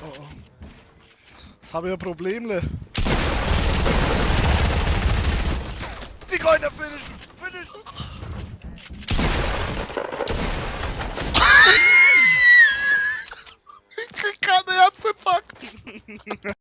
Oh, oh. Jetzt habe ich ein Problemle. Ne? Die Goldene finishen! Finishen! ich krieg keinen Herzinfarkt!